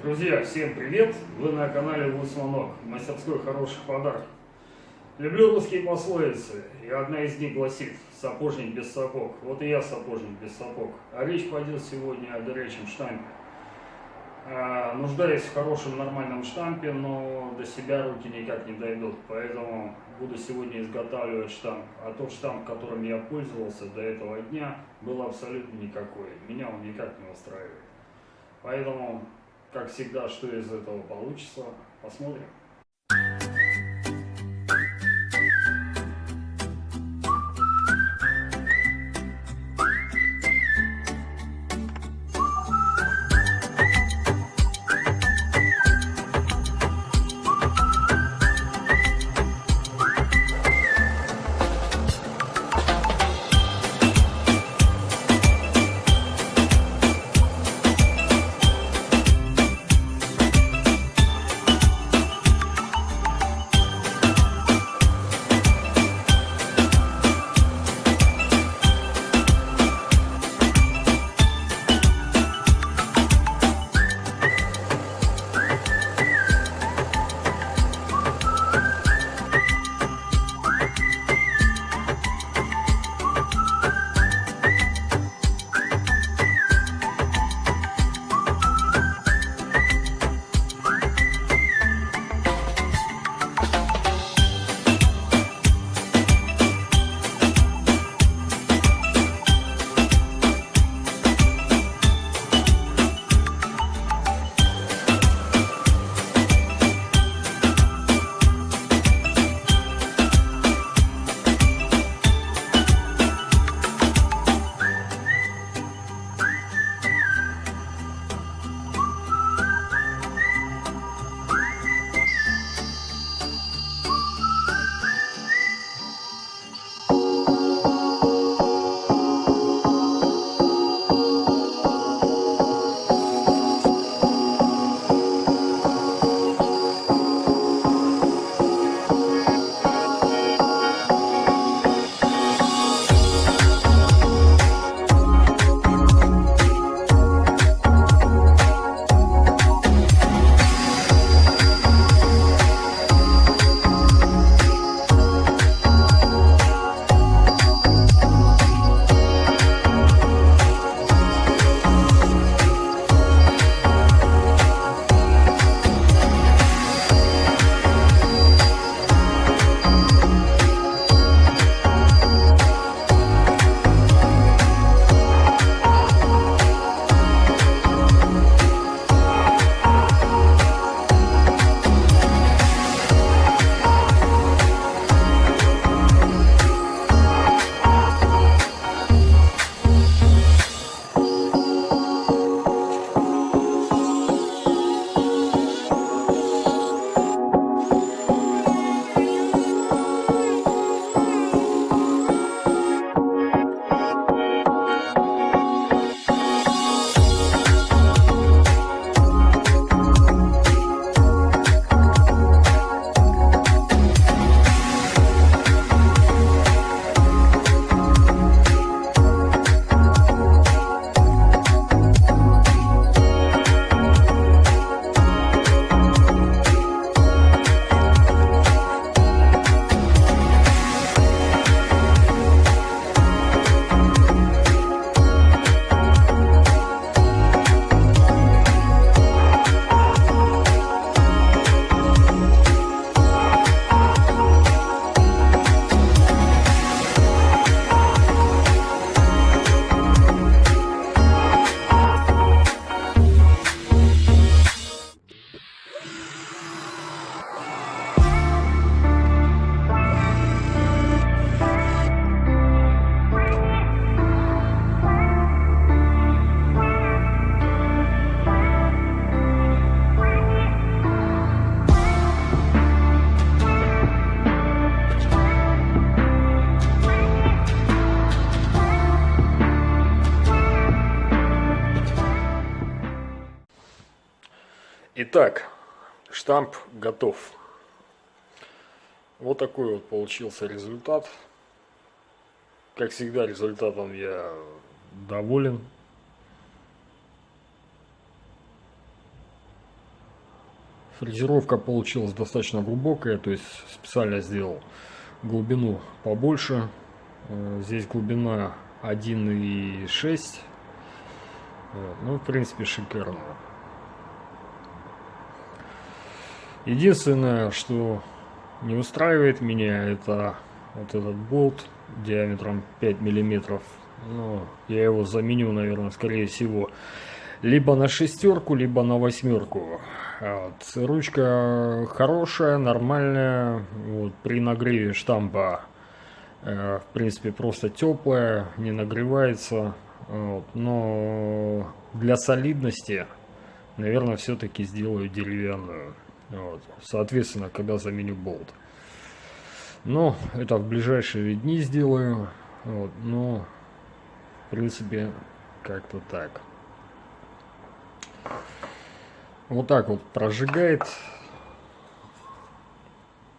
Друзья, всем привет! Вы на канале Лысманок, мастерской хороших подарков. Люблю русские пословицы, и одна из них гласит «сапожник без сапог». Вот и я сапожник без сапог. А речь пойдет сегодня о горячем штампе. А, нуждаюсь в хорошем нормальном штампе, но до себя руки никак не дойдут, поэтому буду сегодня изготавливать штамп. А тот штамп, которым я пользовался до этого дня, был абсолютно никакой. Меня он никак не устраивает. Поэтому, как всегда, что из этого получится, посмотрим. Итак, штамп готов. Вот такой вот получился результат. Как всегда, результатом я доволен. Фрезеровка получилась достаточно глубокая, то есть специально сделал глубину побольше. Э, здесь глубина 1,6. Ну, в принципе, шикарно. Единственное, что не устраивает меня, это вот этот болт диаметром 5 миллиметров. Ну, я его заменю, наверное, скорее всего, либо на шестерку, либо на восьмерку. Вот. Ручка хорошая, нормальная. Вот, при нагреве штампа, э, в принципе, просто теплая, не нагревается. Вот. Но для солидности, наверное, все-таки сделаю деревянную. Вот. Соответственно, когда заменю болт. Но это в ближайшие дни сделаю. Вот. Но, в принципе, как-то так. Вот так вот прожигает.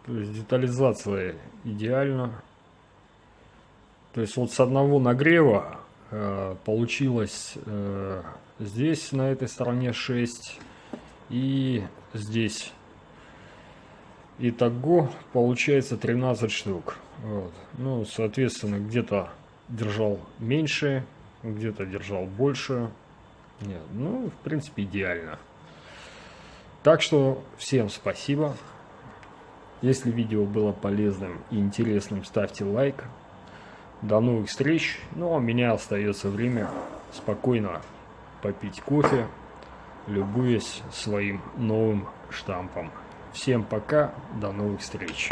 То есть детализация идеально. То есть вот с одного нагрева э, получилось э, здесь на этой стороне 6 и здесь. Итого получается 13 штук. Вот. Ну, соответственно, где-то держал меньше, где-то держал больше. Нет, ну, в принципе, идеально. Так что всем спасибо. Если видео было полезным и интересным, ставьте лайк. До новых встреч. Ну, а у меня остается время спокойно попить кофе, любуясь своим новым штампом. Всем пока, до новых встреч.